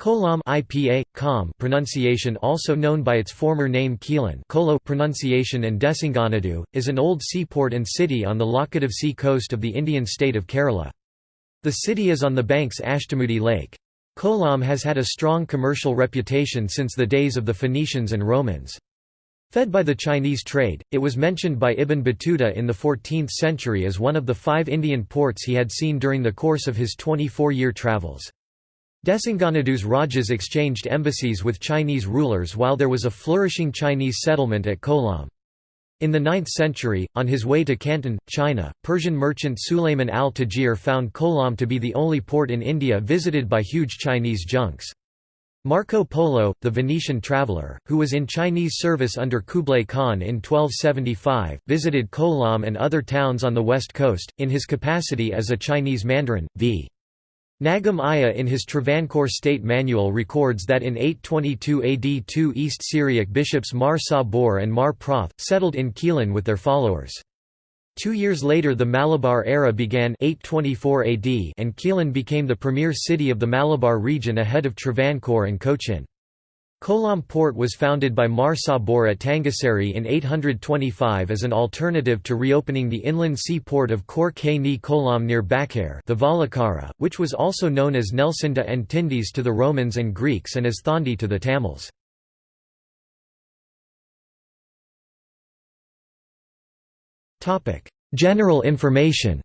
Kollam IPA, Kom pronunciation also known by its former name Quilon Kolo pronunciation and Desinganadu, is an old seaport and city on the Laccadive Sea coast of the Indian state of Kerala. The city is on the banks Ashtamudi Lake. Kollam has had a strong commercial reputation since the days of the Phoenicians and Romans. Fed by the Chinese trade, it was mentioned by Ibn Battuta in the 14th century as one of the five Indian ports he had seen during the course of his 24-year travels. Desinganadu's Rajas exchanged embassies with Chinese rulers while there was a flourishing Chinese settlement at Kollam. In the 9th century, on his way to Canton, China, Persian merchant Sulayman al-Tajir found Kollam to be the only port in India visited by huge Chinese junks. Marco Polo, the Venetian traveller, who was in Chinese service under Kublai Khan in 1275, visited Kollam and other towns on the west coast, in his capacity as a Chinese mandarin, v. Nagam Aiya in his Travancore State Manual records that in 822 AD two East Syriac bishops Mar Sabor and Mar Proth, settled in Quilon with their followers. Two years later the Malabar era began 824 AD and Quilon became the premier city of the Malabar region ahead of Travancore and Cochin. Kollam port was founded by Mar Sabor at Thangassery in 825 as an alternative to reopening the inland sea port of Kor Ni Kollam near Bakhair Thevalakara, which was also known as Nelcynda and Tindis to the Romans and Greeks and as Thondi to the Tamils. General information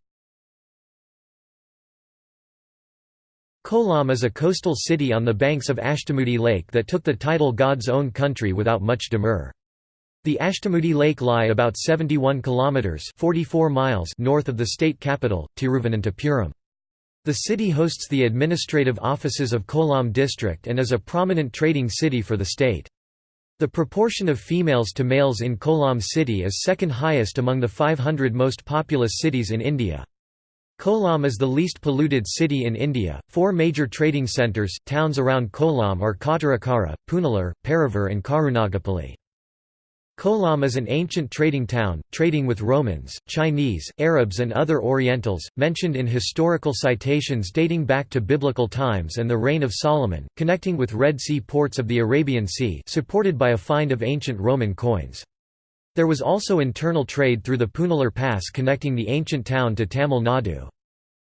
Kollam is a coastal city on the banks of Ashtamudi Lake that took the title God's own country without much demur. The Ashtamudi Lake lie about 71 kilometers (44 miles) north of the state capital, Tiruvananthapuram. The city hosts the administrative offices of Kollam district and is a prominent trading city for the state. The proportion of females to males in Kollam city is second highest among the 500 most populous cities in India. Kollam is the least polluted city in India. Four major trading centres, towns around Kollam are Kottarakara, Punalur, Paravur, and Karunagapalli. Kollam is an ancient trading town, trading with Romans, Chinese, Arabs and other Orientals, mentioned in historical citations dating back to biblical times and the reign of Solomon, connecting with Red Sea ports of the Arabian Sea supported by a find of ancient Roman coins. There was also internal trade through the Punalur Pass connecting the ancient town to Tamil Nadu.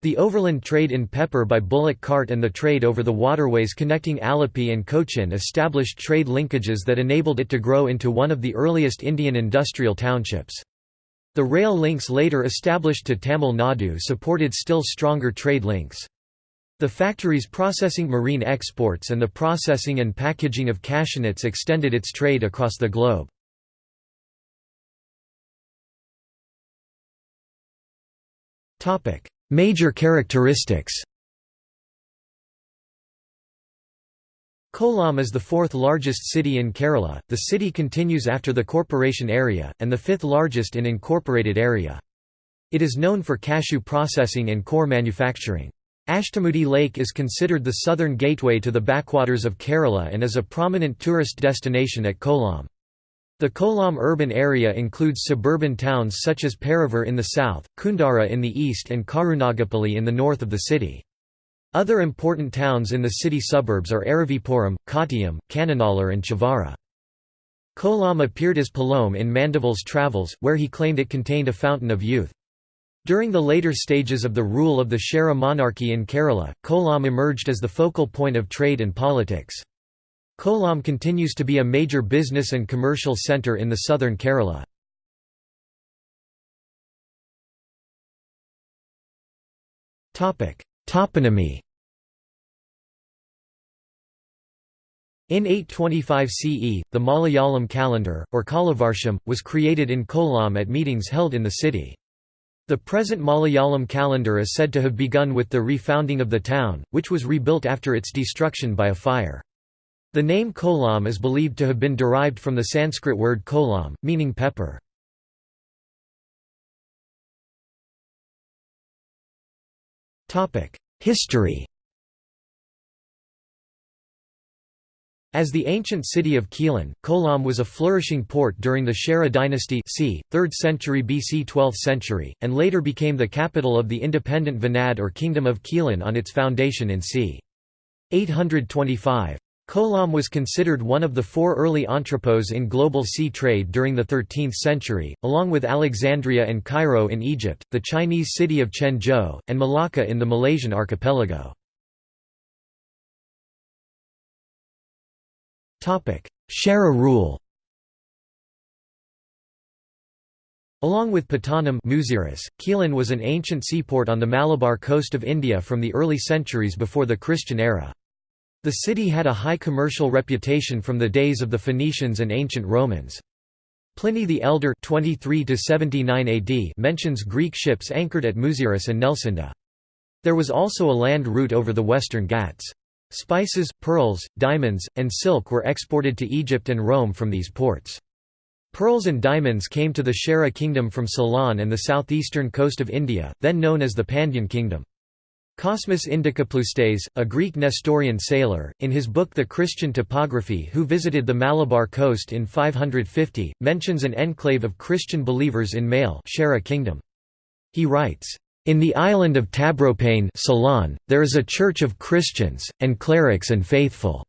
The overland trade in pepper by bullock cart and the trade over the waterways connecting Alleppey and Cochin established trade linkages that enabled it to grow into one of the earliest Indian industrial townships. The rail links later established to Tamil Nadu supported still stronger trade links. The factories processing marine exports and the processing and packaging of cashew extended its trade across the globe. Major characteristics Kollam is the fourth largest city in Kerala, the city continues after the corporation area, and the fifth largest in incorporated area. It is known for cashew processing and core manufacturing. Ashtamudi Lake is considered the southern gateway to the backwaters of Kerala and is a prominent tourist destination at Kollam. The Kollam urban area includes suburban towns such as Paravur in the south, Kundara in the east and Karunagapalli in the north of the city. Other important towns in the city suburbs are Aravipuram, Kottayam, Kannanallur and Chavara. Kollam appeared as Palom in Mandeville's Travels, where he claimed it contained a fountain of youth. During the later stages of the rule of the Chera monarchy in Kerala, Kollam emerged as the focal point of trade and politics. Kollam continues to be a major business and commercial centre in the southern Kerala. Toponymy In 825 CE, the Malayalam calendar, or Kollavarsham, was created in Kollam at meetings held in the city. The present Malayalam calendar is said to have begun with the refounding of the town, which was rebuilt after its destruction by a fire. The name kolam is believed to have been derived from the Sanskrit word kolam, meaning pepper. History As the ancient city of Quilon, Kollam was a flourishing port during the Chera dynasty c. 3rd century BC 12th century, and later became the capital of the independent Venad or Kingdom of Quilon on its foundation in c. 825. Kollam was considered one of the four early entrepôts in global sea trade during the 13th century, along with Alexandria and Cairo in Egypt, the Chinese city of Quanzhou, and Malacca in the Malaysian archipelago. Chera rule Along with Patanam Quilon was an ancient seaport on the Malabar coast of India from the early centuries before the Christian era. The city had a high commercial reputation from the days of the Phoenicians and ancient Romans. Pliny the Elder 23 AD mentions Greek ships anchored at Muziris and Nelcynda. There was also a land route over the western Ghats. Spices, pearls, diamonds, and silk were exported to Egypt and Rome from these ports. Pearls and diamonds came to the Chera kingdom from Ceylon and the southeastern coast of India, then known as the Pandyan kingdom. Cosmas Indicopleustes, a Greek Nestorian sailor, in his book The Christian Topography who visited the Malabar coast in 550, mentions an enclave of Christian believers in Male kingdom. He writes, in the island of Taprobane Ceylon, there is a church of Christians, and clerics and faithful.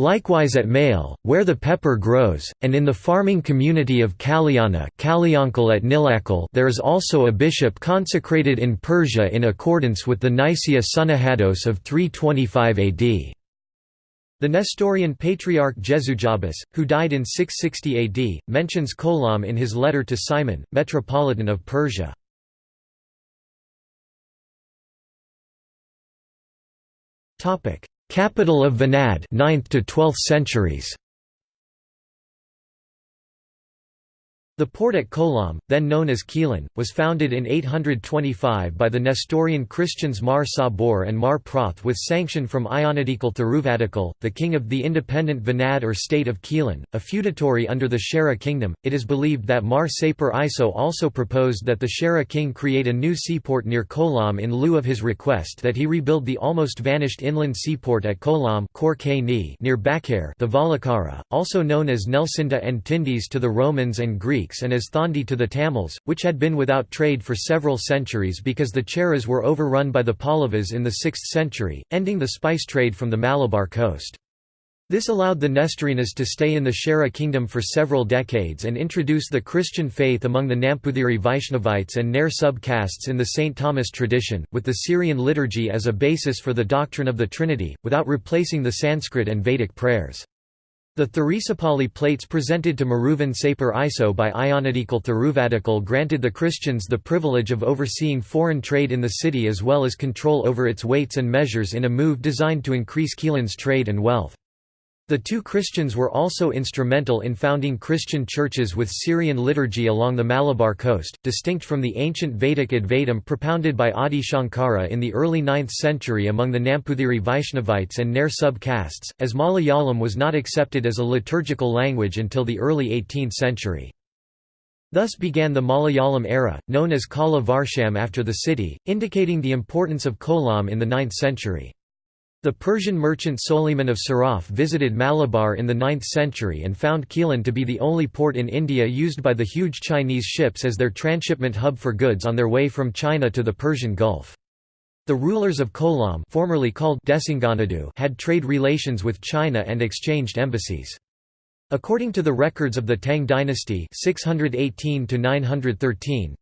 Likewise at Male, where the pepper grows, and in the farming community of Kalyana at there is also a bishop consecrated in Persia in accordance with the Nicaea Sunahados of 325 AD. The Nestorian patriarch Jesujabas, who died in 660 AD, mentions Kollam in his letter to Simon, metropolitan of Persia. Capital of Venad 9th to 12th centuries The port at Kollam, then known as Quilon, was founded in 825 by the Nestorian Christians Mar Sabor and Mar Proth with sanction from Ayyanadikal Thiruvadikal, the king of the independent Venad or state of Quilon, a feudatory under the Chera kingdom. It is believed that Mar Sapor Iso also proposed that the Chera king create a new seaport near Kollam in lieu of his request that he rebuild the almost vanished inland seaport at Kollam near Bakhair Thevalakara, also known as Nelcynda and Tindis to the Romans and Greeks Greeks and as Thondi to the Tamils, which had been without trade for several centuries because the Cheras were overrun by the Pallavas in the 6th century, ending the spice trade from the Malabar coast. This allowed the Nestorians to stay in the Chera kingdom for several decades and introduce the Christian faith among the Namputhiri Vaishnavites and Nair sub-castes in the St. Thomas tradition, with the Syrian liturgy as a basis for the doctrine of the Trinity, without replacing the Sanskrit and Vedic prayers. The Tharisapalli plates presented to Maruvan Sapor Iso by Ayyanadikal Thiruvadikal granted the Christians the privilege of overseeing foreign trade in the city as well as control over its weights and measures in a move designed to increase Quilon's trade and wealth. The two Christians were also instrumental in founding Christian churches with Syrian liturgy along the Malabar coast, distinct from the ancient Vedic Advaitam propounded by Adi Shankara in the early 9th century among the Namputhiri Vaishnavites and Nair sub-castes, as Malayalam was not accepted as a liturgical language until the early 18th century. Thus began the Malayalam era, known as Kollavarsham after the city, indicating the importance of Kollam in the 9th century. The Persian merchant Soliman of Siraf visited Malabar in the 9th century and found Quilon to be the only port in India used by the huge Chinese ships as their transshipment hub for goods on their way from China to the Persian Gulf. The rulers of Kollam formerly called Desinganadu had trade relations with China and exchanged embassies. According to the records of the Tang dynasty 618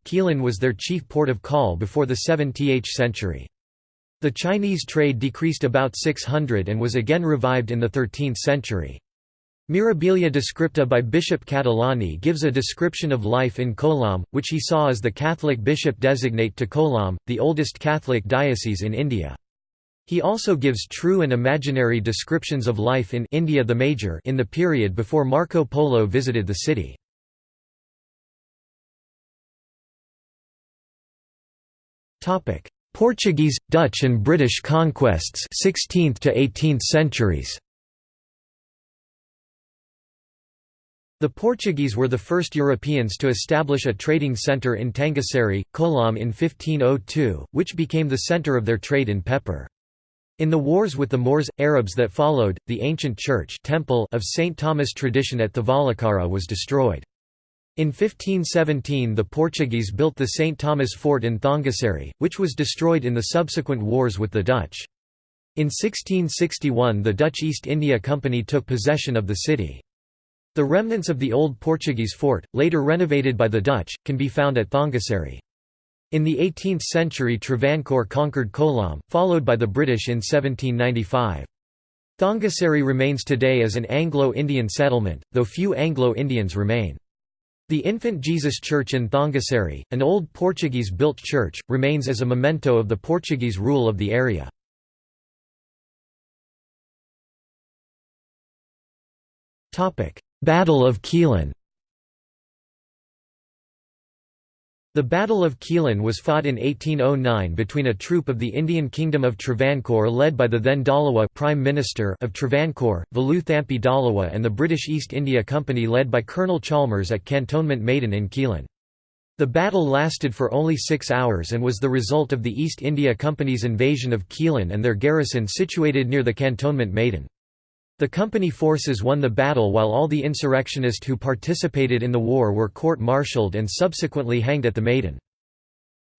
Quilon was their chief port of call before the 7th century. The Chinese trade decreased about 600 and was again revived in the 13th century. Mirabilia Descripta by Bishop Catalani gives a description of life in Kollam, which he saw as the Catholic bishop designate to Kollam, the oldest Catholic diocese in India. He also gives true and imaginary descriptions of life in India the Major in the period before Marco Polo visited the city. Portuguese, Dutch and British conquests 16th to 18th centuries. The Portuguese were the first Europeans to establish a trading centre in Thangassery, Kollam in 1502, which became the centre of their trade in pepper. In the wars with the Moors, Arabs that followed, the ancient church temple of St. Thomas tradition at Thevalakara was destroyed. In 1517 the Portuguese built the St. Thomas Fort in Thangassery, which was destroyed in the subsequent wars with the Dutch. In 1661 the Dutch East India Company took possession of the city. The remnants of the old Portuguese fort, later renovated by the Dutch, can be found at Thangassery. In the 18th century Travancore conquered Kollam, followed by the British in 1795. Thangassery remains today as an Anglo-Indian settlement, though few Anglo-Indians remain. The Infant Jesus Church in Thangassery, an old Portuguese-built church, remains as a memento of the Portuguese rule of the area. Battle of Quilon The Battle of Quilon was fought in 1809 between a troop of the Indian Kingdom of Travancore led by the then Dalawa Prime Minister of Travancore, Velu Thampi Dhalawa and the British East India Company led by Colonel Chalmers at Cantonment Maidan in Quilon. The battle lasted for only six hours and was the result of the East India Company's invasion of Quilon and their garrison situated near the Cantonment Maidan. The company forces won the battle while all the insurrectionists who participated in the war were court-martialed and subsequently hanged at the Maidan.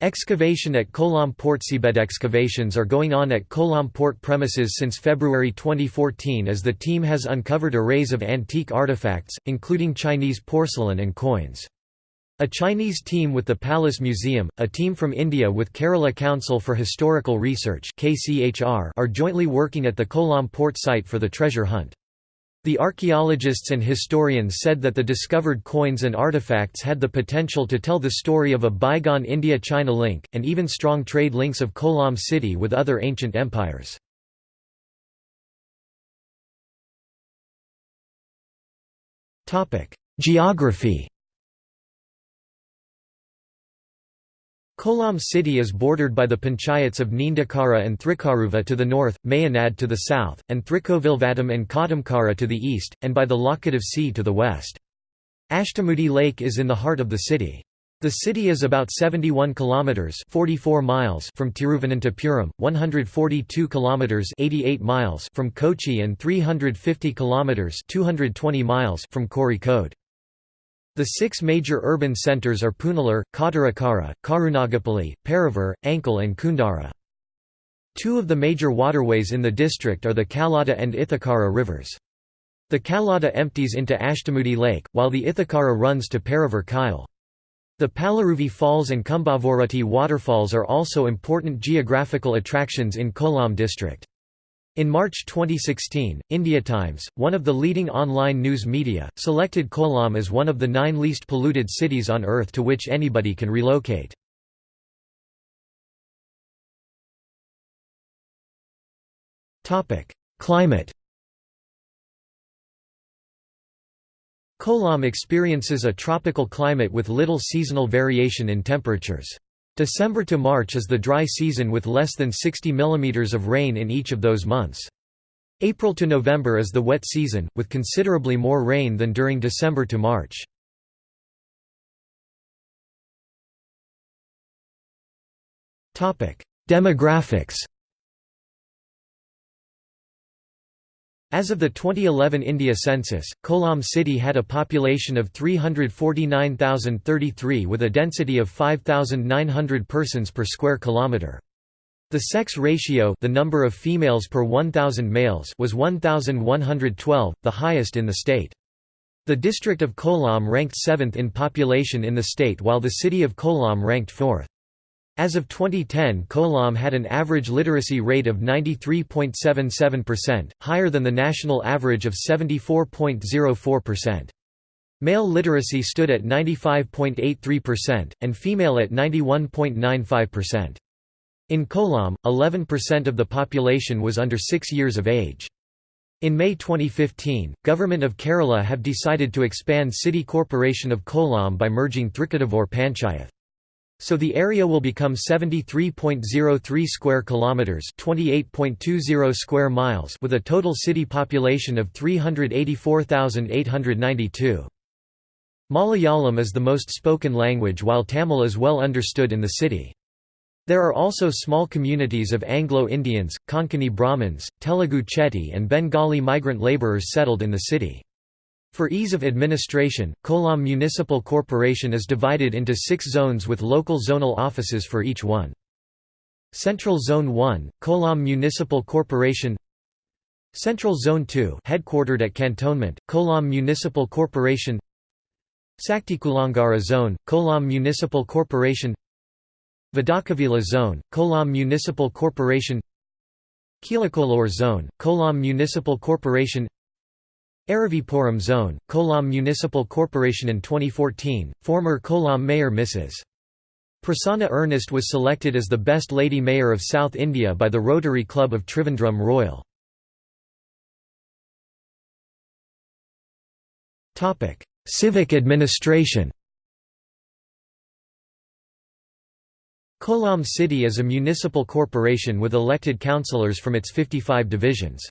Excavation at Kollam Port Seabed excavations are going on at Kollam Port premises since February 2014 as the team has uncovered arrays of antique artifacts, including Chinese porcelain and coins. A Chinese team with the Palace Museum, a team from India with Kerala Council for Historical Research are jointly working at the Kollam port site for the treasure hunt. The archaeologists and historians said that the discovered coins and artifacts had the potential to tell the story of a bygone India-China link, and even strong trade links of Kollam city with other ancient empires. Geography Kollam city is bordered by the panchayats of Neendakara and Thrikkaruva to the north, Mayanad to the south, and Thrikkovilvattam and Kodamkara to the east, and by the Laccadive Sea to the west. Ashtamudi Lake is in the heart of the city. The city is about 71 kilometers 44 miles from Tiruvananthapuram, 142 kilometers 88 miles from Kochi and 350 kilometers 220 miles from Kozhikode. The six major urban centres are Punalur, Kottarakara, Karunagapalli, Paravur, Ankal and Kundara. Two of the major waterways in the district are the Kallada and Ithakara rivers. The Kallada empties into Ashtamudi Lake, while the Ithakara runs to Paravur Kayal. The Palaruvi Falls and Kumbavarutti waterfalls are also important geographical attractions in Kollam district. In March 2016, India Times, one of the leading online news media, selected Kollam as one of the nine least polluted cities on Earth to which anybody can relocate. Climate Kollam experiences a tropical climate with little seasonal variation in temperatures. December to March is the dry season with less than 60 mm of rain in each of those months. April to November is the wet season, with considerably more rain than during December to March. Demographics As of the 2011 India census, Kollam city had a population of 349,033 with a density of 5,900 persons per square kilometre. The sex ratio the number of females per 1,000 males was 1,112, the highest in the state. The district of Kollam ranked 7th in population in the state while the city of Kollam ranked 4th. As of 2010 Kollam had an average literacy rate of 93.77%, higher than the national average of 74.04%. Male literacy stood at 95.83%, and female at 91.95%. In Kollam, 11% of the population was under 6 years of age. In May 2015, Government of Kerala have decided to expand City Corporation of Kollam by merging Thrikadavur Panchayat. So the area will become 73.03 square kilometers, 28.20 square miles with a total city population of 384,892. Malayalam is the most spoken language while Tamil is well understood in the city. There are also small communities of Anglo-Indians, Konkani Brahmins, Telugu Chetty and Bengali migrant labourers settled in the city. For ease of administration, Kollam Municipal Corporation is divided into six zones with local zonal offices for each one. Central Zone 1, Kollam Municipal Corporation. Central Zone 2 headquartered at Cantonment, Kollam Municipal Corporation. Saktikulangara Zone, Kollam Municipal Corporation. Vidakavila Zone, Kollam Municipal Corporation. Kilakolor Zone, Kollam Municipal Corporation Aravipuram Zone, Kollam Municipal Corporation In 2014, former Kollam Mayor Mrs. Prasanna Ernest was selected as the Best Lady Mayor of South India by the Rotary Club of Trivandrum Royal. Civic administration Kollam City is a municipal corporation with elected councillors from its 55 divisions.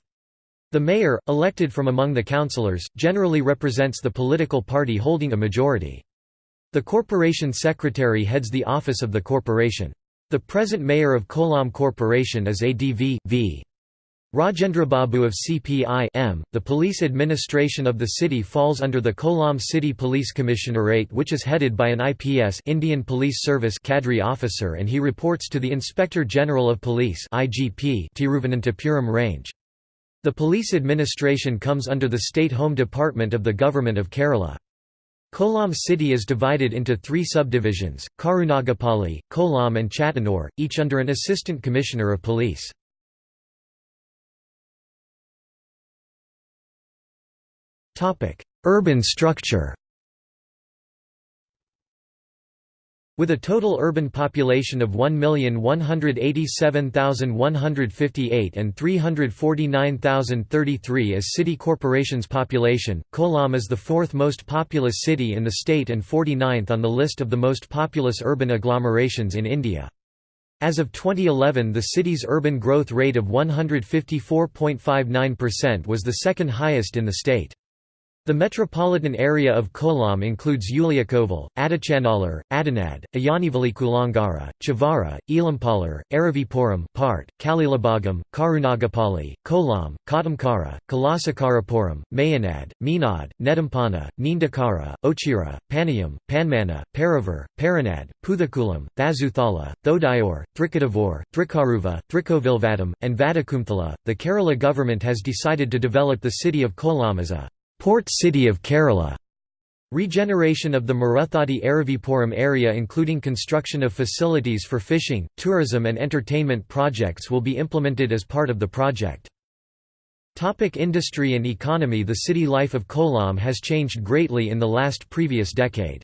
The mayor, elected from among the councillors, generally represents the political party holding a majority. The corporation secretary heads the office of the corporation. The present mayor of Kollam Corporation is ADV v. Rajendrababu of CPI -M. The police administration of the city falls under the Kollam City Police Commissionerate which is headed by an IPS Indian Police Service cadre officer and he reports to the Inspector General of Police IGP Tiruvananthapuram range. The police administration comes under the State Home Department of the Government of Kerala. Kollam city is divided into three subdivisions, Karunagapalli, Kollam and Chathannoor, each under an assistant commissioner of police. Urban structure With a total urban population of 1,187,158 and 349,033 as city corporation's population, Kollam is the fourth most populous city in the state and 49th on the list of the most populous urban agglomerations in India. As of 2011 the city's urban growth rate of 154.59% was the second highest in the state. The metropolitan area of Kollam includes Ulliakovil, Adichanallur, Adanad, Kulangara, Chavara, Elampalar, Aravipuram part, Kalilabagam, Karunagapalli, Kollam, Kadamkara, Kalasakarapuram, Mayanad, Meenad, Nedampana, Neendakara, Ochira, Panayam, Panmana, Paravur, Paranad, Puthakulam, Thazuthala, Thodayur, Thrikadavur, Thrikaruva, Thrikovilvatam, and Vadakumthala. The Kerala government has decided to develop the city of Kollam as a Port City of Kerala Regeneration of the Maruthadi Aravipuram area including construction of facilities for fishing, tourism and entertainment projects will be implemented as part of the project. Topic industry and economy The city life of Kollam has changed greatly in the last previous decade.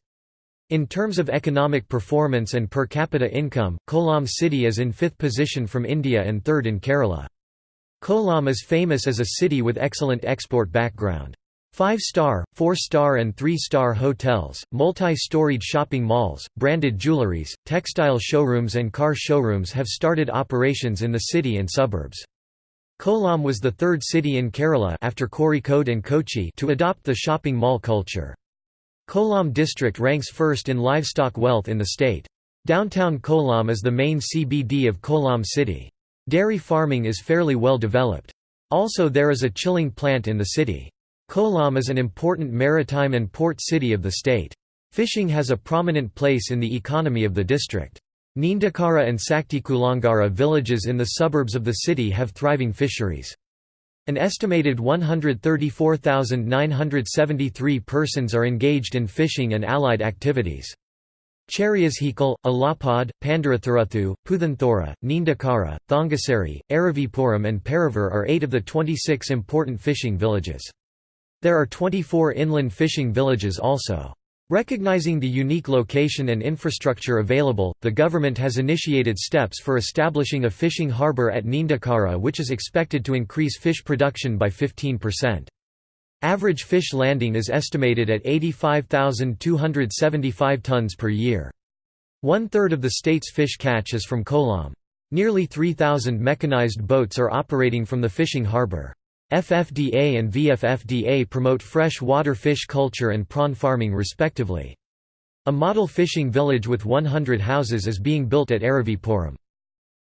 In terms of economic performance and per capita income, Kollam city is in fifth position from India and third in Kerala. Kollam is famous as a city with excellent export background. Five-star, four-star and three-star hotels, multi-storied shopping malls, branded jewelries, textile showrooms and car showrooms have started operations in the city and suburbs. Kollam was the third city in Kerala after Kozhikode and Kochi to adopt the shopping mall culture. Kollam district ranks first in livestock wealth in the state. Downtown Kollam is the main CBD of Kollam city. Dairy farming is fairly well developed. Also there is a chilling plant in the city. Kollam is an important maritime and port city of the state. Fishing has a prominent place in the economy of the district. Neendakara and Saktikulangara villages in the suburbs of the city have thriving fisheries. An estimated 134,973 persons are engaged in fishing and allied activities. Cheriyashikal, Alapad, Pandaratharuthu, Puthanthora, Neendakara, Thangassery, Aravipuram and Paravur are eight of the 26 important fishing villages. There are 24 inland fishing villages also. Recognizing the unique location and infrastructure available, the government has initiated steps for establishing a fishing harbour at Neendakara which is expected to increase fish production by 15%. Average fish landing is estimated at 85,275 tons per year. One-third of the state's fish catch is from Kollam. Nearly 3,000 mechanized boats are operating from the fishing harbour. FFDA and VFFDA promote fresh water fish culture and prawn farming respectively. A model fishing village with 100 houses is being built at Aravipuram.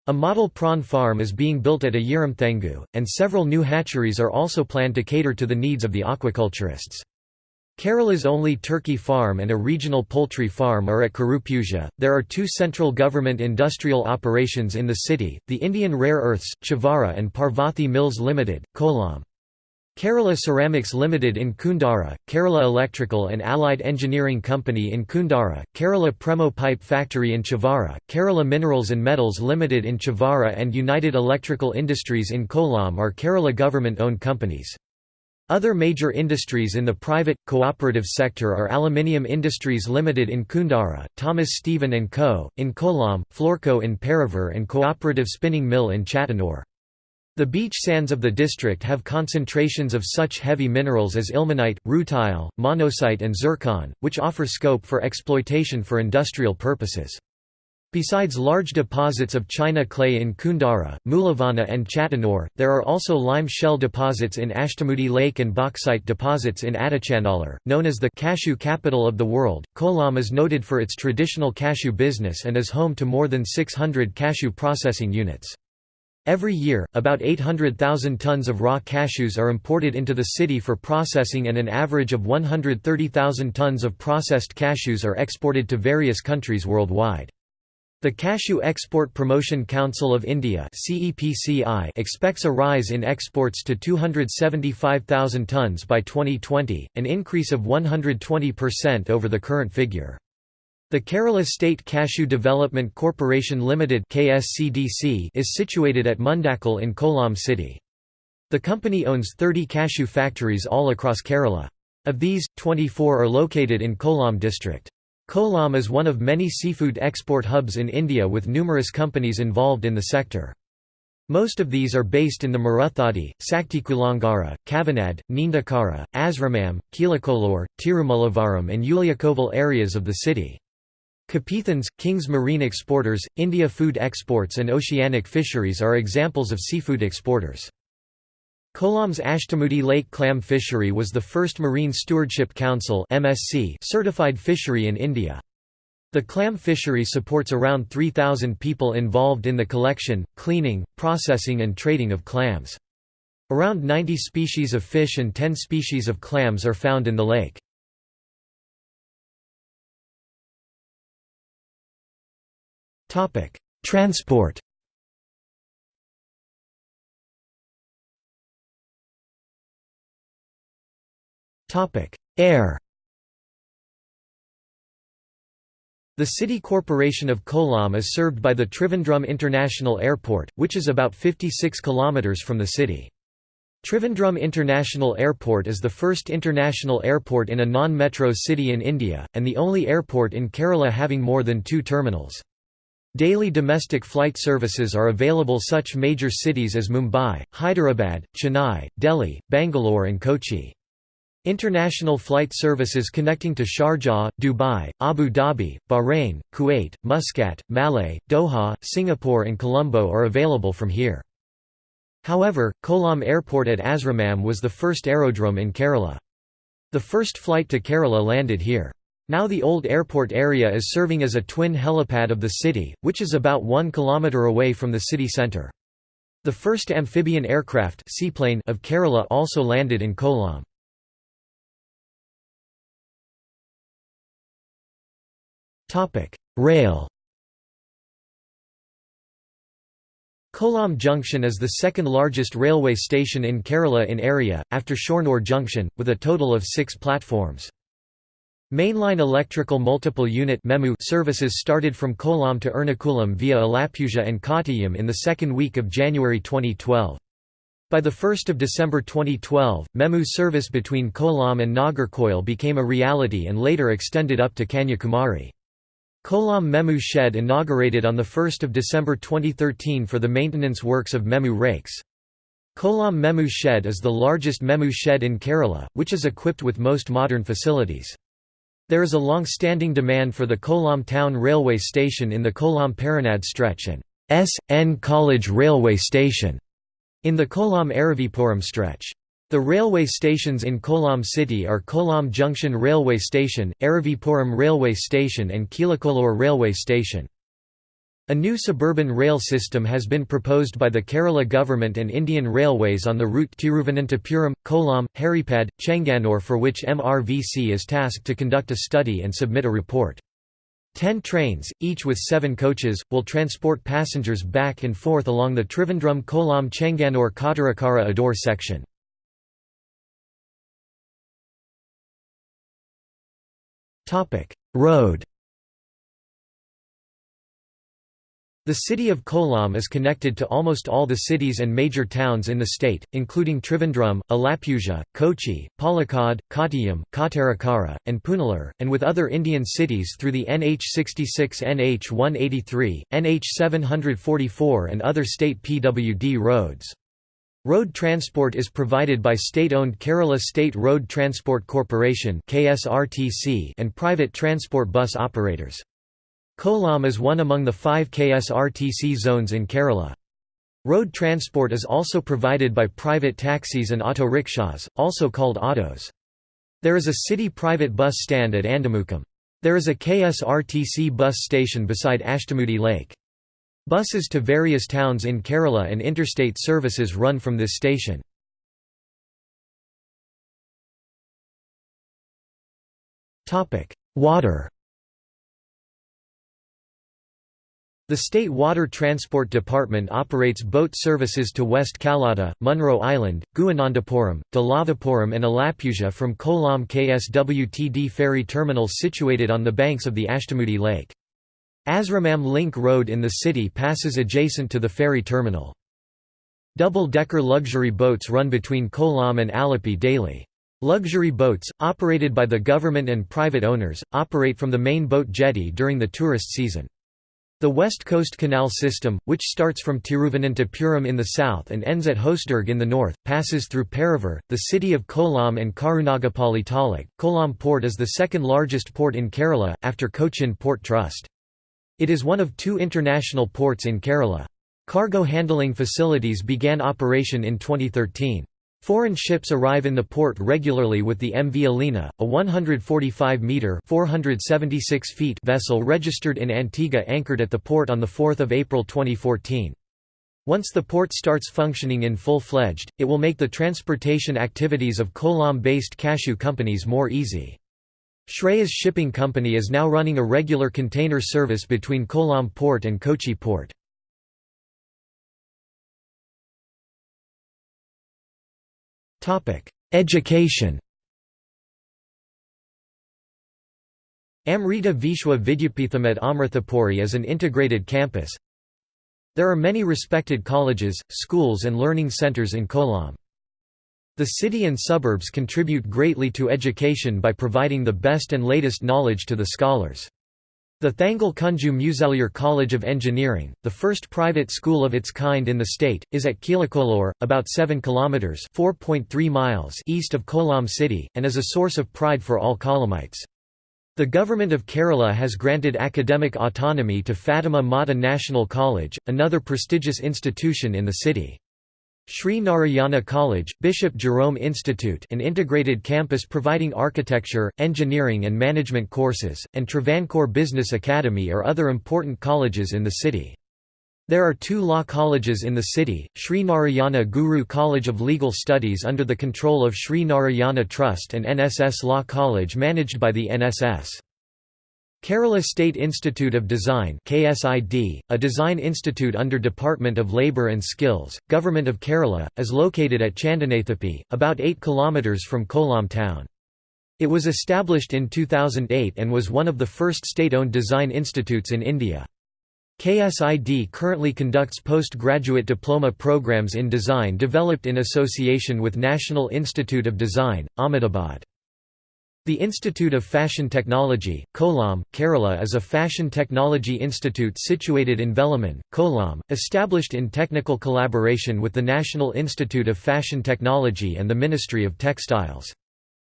A model prawn farm is being built at Ayiramthengu, and several new hatcheries are also planned to cater to the needs of the aquaculturists. Kerala's only turkey farm and a regional poultry farm are at Karupuja. There are two central government industrial operations in the city, the Indian Rare Earths, Chavara and Parvathy Mills Limited, Kollam. Kerala Ceramics Limited in Kundara, Kerala Electrical and Allied Engineering Company in Kundara, Kerala Premo Pipe Factory in Chavara, Kerala Minerals and Metals Limited in Chavara and United Electrical Industries in Kollam are Kerala government-owned companies. Other major industries in the private, cooperative sector are Aluminium Industries Limited in Kundara, Thomas Stephen & Co., in Kollam, Florco in Paravur and Cooperative Spinning Mill in Chathannoor. The beach sands of the district have concentrations of such heavy minerals as ilmenite, rutile, monazite and zircon, which offer scope for exploitation for industrial purposes. Besides large deposits of china clay in Kundara, Mulavana and Chathannoor, there are also lime shell deposits in Ashtamudi Lake and bauxite deposits in Adichanallur. Known as the cashew capital of the world, Kollam is noted for its traditional cashew business and is home to more than 600 cashew processing units. Every year, about 800,000 tons of raw cashews are imported into the city for processing and an average of 130,000 tons of processed cashews are exported to various countries worldwide. The Cashew Export Promotion Council of India expects a rise in exports to 275,000 tons by 2020, an increase of 120% over the current figure. The Kerala State Cashew Development Corporation Limited (KSCDC) is situated at Mundakal in Kollam city. The company owns 30 cashew factories all across Kerala. Of these, 24 are located in Kollam district. Kollam is one of many seafood export hubs in India with numerous companies involved in the sector. Most of these are based in the Maruthadi, Saktikulangara, Kavanad, Neendakara, Asramam, Kizhakkolur, Tirumallavaram and Ulliyakoval areas of the city. Kapithans, King's Marine Exporters, India Food Exports and Oceanic Fisheries are examples of seafood exporters. Kollam's Ashtamudi Lake Clam Fishery was the first Marine Stewardship Council certified fishery in India. The clam fishery supports around 3,000 people involved in the collection, cleaning, processing and trading of clams. Around 90 species of fish and 10 species of clams are found in the lake. Transport Air The City Corporation of Kollam is served by the Trivandrum International Airport, which is about 56 km from the city. Trivandrum International Airport is the first international airport in a non-metro city in India, and the only airport in Kerala having more than two terminals. Daily domestic flight services are available such major cities as Mumbai, Hyderabad, Chennai, Delhi, Bangalore and Kochi. International flight services connecting to Sharjah, Dubai, Abu Dhabi, Bahrain, Kuwait, Muscat, Malé, Doha, Singapore and Colombo are available from here. However, Kollam Airport at Asramam was the first aerodrome in Kerala. The first flight to Kerala landed here. Now the old airport area is serving as a twin helipad of the city, which is about 1 km away from the city centre. The first amphibian aircraft seaplane of Kerala also landed in Kollam. Rail Kollam Junction is the second largest railway station in Kerala in area, after Shornur Junction, with a total of six platforms. Mainline electrical multiple unit services started from Kollam to Ernakulam via Alappuzha and Kottayam in the second week of January 2012. By 1 December 2012, MEMU service between Kollam and Nagercoil became a reality and later extended up to Kanyakumari. Kollam MEMU shed inaugurated on 1 December 2013 for the maintenance works of MEMU rakes. Kollam MEMU shed is the largest MEMU shed in Kerala, which is equipped with most modern facilities. There is a long-standing demand for the Kollam town railway station in the Kollam-Paranad stretch and S.N. College railway station in the Kollam-Aravipuram stretch. The railway stations in Kollam city are Kollam Junction Railway Station, Aravipuram Railway Station and Kizhakkolur Railway Station. A new suburban rail system has been proposed by the Kerala government and Indian Railways on the route Tiruvananthapuram, Kollam, Haripad, Chenganore for which MRVC is tasked to conduct a study and submit a report. Ten trains, each with seven coaches, will transport passengers back and forth along the Trivandrum Kollam Section. Road The city of Kollam is connected to almost all the cities and major towns in the state, including Trivandrum, Alappuzha, Kochi, Palakkad, Kottayam, Kottarakara, and Punalur, and with other Indian cities through the NH66 NH183, NH744 and other state PWD roads. Road transport is provided by state-owned Kerala State Road Transport Corporation and private transport bus operators. Kollam is one among the five KSRTC zones in Kerala. Road transport is also provided by private taxis and auto rickshaws, also called autos. There is a city private bus stand at Andamukam. There is a KSRTC bus station beside Ashtamudi Lake. Buses to various towns in Kerala and interstate services run from this station. Water The State Water Transport Department operates boat services to West Kallada, Munro Island, Guhanandapuram, Dalavapuram and Alappuzha from Kollam KSWTD ferry terminals situated on the banks of the Ashtamudi Lake. Asramam Link Road in the city passes adjacent to the ferry terminal. Double-decker luxury boats run between Kollam and Alleppey daily. Luxury boats, operated by the government and private owners, operate from the main boat jetty during the tourist season. The West Coast Canal system, which starts from Tiruvananthapuram in the south and ends at Hosdurg in the north, passes through Paravur, the city of Kollam and Karunagapalli Taluk. Kollam Port is the second largest port in Kerala, after Cochin Port Trust. It is one of two international ports in Kerala. Cargo handling facilities began operation in 2013. Foreign ships arrive in the port regularly with the MV Alina, a 145-metre vessel registered in Antigua anchored at the port on 4 April 2014. Once the port starts functioning in full-fledged, it will make the transportation activities of Kollam-based cashew companies more easy. Shreyas Shipping Company is now running a regular container service between Kollam Port and Kochi Port. Education Amrita Vishwa Vidyapeetham at Amrithapuri is an integrated campus. There are many respected colleges, schools and learning centres in Kollam. The city and suburbs contribute greatly to education by providing the best and latest knowledge to the scholars. The Thangal Kunju Musaliar College of Engineering, the first private school of its kind in the state, is at Kilakolur, about 7 kilometers (4.3 miles) east of Kollam city and is a source of pride for all Kollamites. The government of Kerala has granted academic autonomy to Fatima Mata National College, another prestigious institution in the city. Sri Narayana College, Bishop Jerome Institute an integrated campus providing architecture, engineering and management courses, and Travancore Business Academy are other important colleges in the city. There are two law colleges in the city, Sri Narayana Guru College of Legal Studies under the control of Sri Narayana Trust and NSS Law College managed by the NSS. Kerala State Institute of Design KSID, a design institute under Department of Labour and Skills, Government of Kerala, is located at Chandanathapi, about 8 km from Kollam town. It was established in 2008 and was one of the first state-owned design institutes in India. KSID currently conducts postgraduate diploma programs in design developed in association with National Institute of Design, Ahmedabad. The Institute of Fashion Technology, Kollam, Kerala is a fashion technology institute situated in Velaman, Kollam, established in technical collaboration with the National Institute of Fashion Technology and the Ministry of Textiles.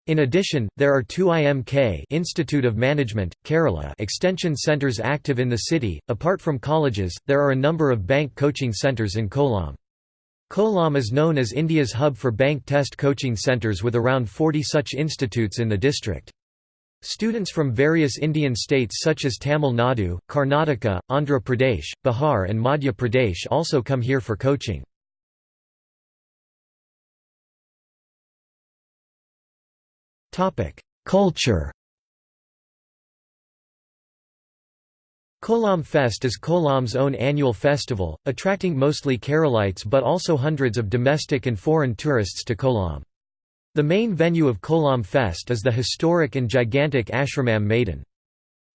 In addition, there are two IMK Institute of Management, Kerala extension centres active in the city. Apart from colleges, there are a number of bank coaching centres in Kollam. Kollam is known as India's hub for bank test coaching centres with around 40 such institutes in the district. Students from various Indian states such as Tamil Nadu, Karnataka, Andhra Pradesh, Bihar and Madhya Pradesh also come here for coaching. Culture Kollam Fest is Kollam's own annual festival, attracting mostly Keralites but also hundreds of domestic and foreign tourists to Kollam. The main venue of Kollam Fest is the historic and gigantic Ashramam Maidan.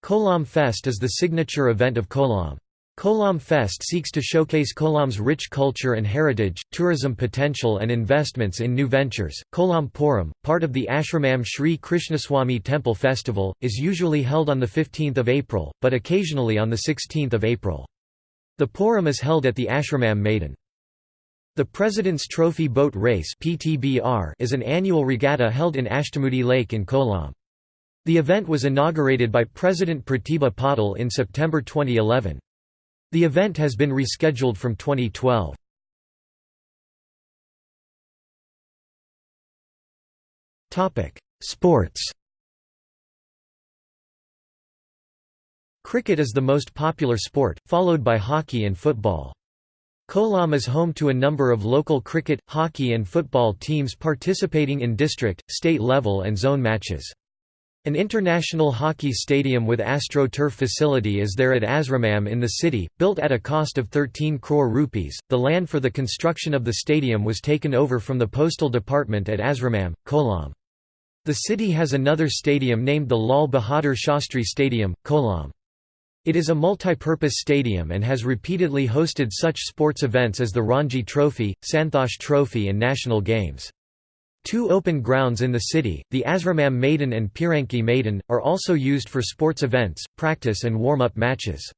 Kollam Fest is the signature event of Kollam. Kollam Fest seeks to showcase Kollam's rich culture and heritage, tourism potential and investments in new ventures. Kollam Puram, part of the Ashramam Sri Krishnaswamy Temple Festival, is usually held on 15 April, but occasionally on 16 April. The Puram is held at the Ashramam Maidan. The President's Trophy Boat Race is an annual regatta held in Ashtamudi Lake in Kollam. The event was inaugurated by President Pratibha Patil in September 2011. The event has been rescheduled from 2012. Sports Cricket is the most popular sport, followed by hockey and football. Kollam is home to a number of local cricket, hockey and football teams participating in district, state level and zone matches. An international hockey stadium with AstroTurf facility is there at Asramam in the city, built at a cost of 13 crore rupees. The land for the construction of the stadium was taken over from the postal department at Asramam, Kollam. The city has another stadium named the Lal Bahadur Shastri Stadium, Kollam. It is a multi-purpose stadium and has repeatedly hosted such sports events as the Ranji Trophy, Santhosh Trophy and national games. Two open grounds in the city, the Asramam Maidan and Piranki Maidan, are also used for sports events, practice and warm-up matches.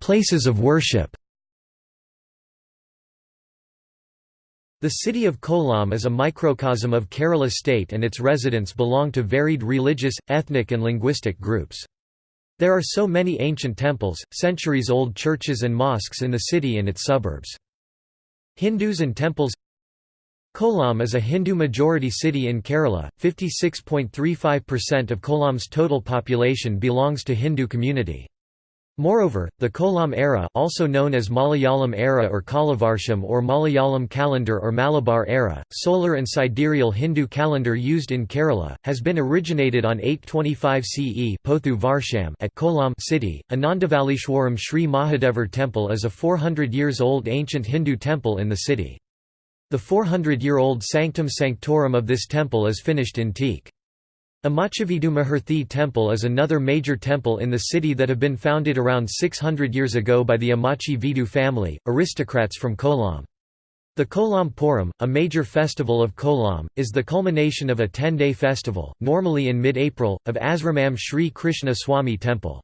Places of worship The city of Kollam is a microcosm of Kerala state and its residents belong to varied religious, ethnic and linguistic groups. There are so many ancient temples, centuries-old churches and mosques in the city and its suburbs. Hindus and temples Kollam is a Hindu-majority city in Kerala, 56.35% of Kollam's total population belongs to Hindu community. Moreover, the Kollam era also known as Malayalam era or Kollavarsham or Malayalam calendar or Malabar era, solar and sidereal Hindu calendar used in Kerala, has been originated on 825 CE Pothu Varsham at Kollam city. Anandavalishwaram Sri Mahadevar temple is a 400 years old ancient Hindu temple in the city. The 400-year-old sanctum sanctorum of this temple is finished in teak. Amachavidu Maharthi temple is another major temple in the city that have been founded around 600 years ago by the Amachi Vidu family, aristocrats from Kollam. The Kollam Puram, a major festival of Kollam, is the culmination of a 10-day festival, normally in mid-April, of Asramam Sri Krishna Swami temple.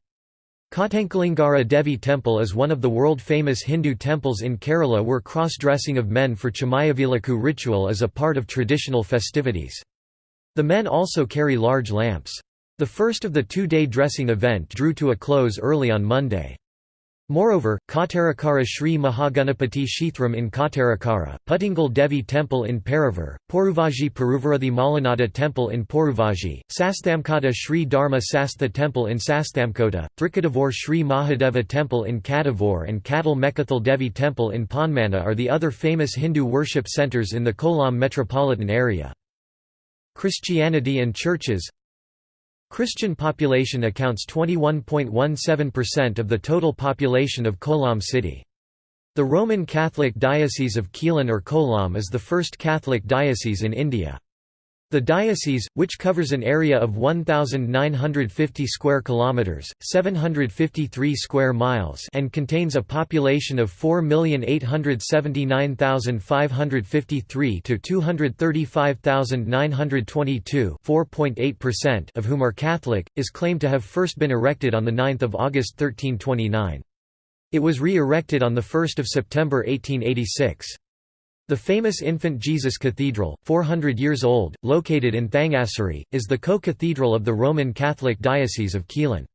Kottankulangara Devi temple is one of the world-famous Hindu temples in Kerala where cross-dressing of men for Chamayavilakku ritual is a part of traditional festivities. The men also carry large lamps. The first of the two-day dressing event drew to a close early on Monday. Moreover, Kottarakara Sri Mahaganapati Kshethram in Kottarakara, Puttingal Devi Temple in Paravur, Poruvaji Peruvarathi Malanada Temple in Poruvaji, Sasthamkota Sri Dharma Sastha Temple in Sasthamkota, Trikadavur Sri Mahadeva Temple in Kadavur and Kadal Mekathal Devi Temple in Ponmana are the other famous Hindu worship centres in the Kollam metropolitan area. Christianity and churches Christian population accounts 21.17% of the total population of Kollam city. The Roman Catholic Diocese of Quilon or Kollam is the first Catholic diocese in India. The diocese, which covers an area of 1950 square kilometers, 753 square miles, and contains a population of 4,879,553 to 235,922, 4.8% of whom are Catholic, is claimed to have first been erected on the 9th of August 1329. It was re-erected on the 1st of September 1886. The famous Infant Jesus Cathedral, 400 years old, located in Thangassery, is the co-cathedral of the Roman Catholic Diocese of Quilon.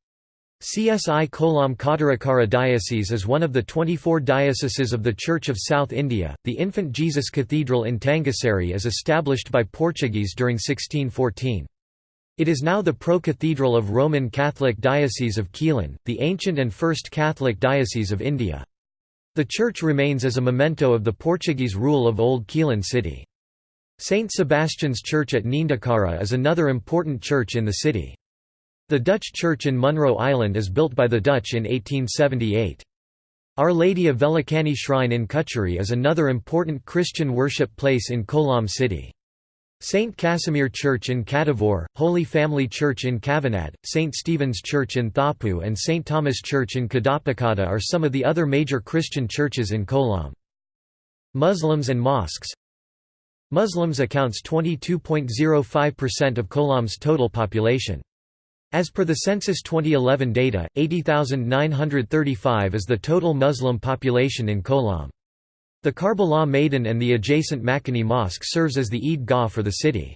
CSI Kollam Kottarakara Diocese is one of the 24 dioceses of the Church of South India. The Infant Jesus Cathedral in Thangassery is established by Portuguese during 1614. It is now the pro-cathedral of Roman Catholic Diocese of Quilon, the ancient and first Catholic diocese of India. The church remains as a memento of the Portuguese rule of Old Quilon city. St. Sebastian's Church at Neendakara is another important church in the city. The Dutch church in Munro Island is built by the Dutch in 1878. Our Lady of Velankanni Shrine in Kucheri is another important Christian worship place in Kollam city. St. Casimir Church in Kadavur, Holy Family Church in Kavanad, St. Stephen's Church in Thapu and St. Thomas Church in Kadapakada are some of the other major Christian churches in Kollam. Muslims and mosques Muslims accounts 22.05% of Kollam's total population. As per the census 2011 data, 80,935 is the total Muslim population in Kollam. The Karbala Maidan and the adjacent Makani Mosque serves as the Eid Gah for the city.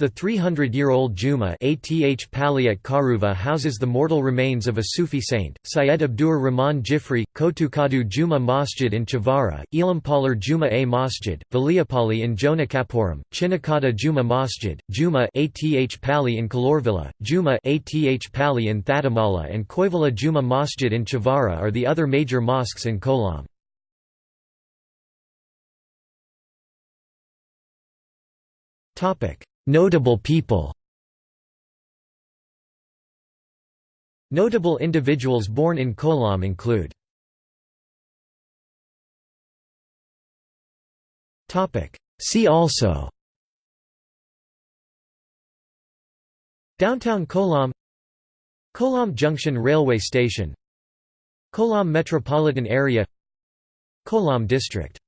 The 300-year-old Juma Ath Pali at Karuva houses the mortal remains of a Sufi saint, Syed Abdur Rahman Jifri, Kotukadu Juma Masjid in Chavara, Elampalar Juma A Masjid, Valiapali in Jonakapuram, Chinnakada Juma Masjid, Juma Ath Pali in Kalorvilla, Juma Ath Pali in Thatamala and Koivala Juma Masjid in Chavara are the other major mosques in Kollam. Notable people Notable individuals born in Kollam include See also Downtown Kollam Kollam Junction Railway Station Kollam Metropolitan Area Kollam District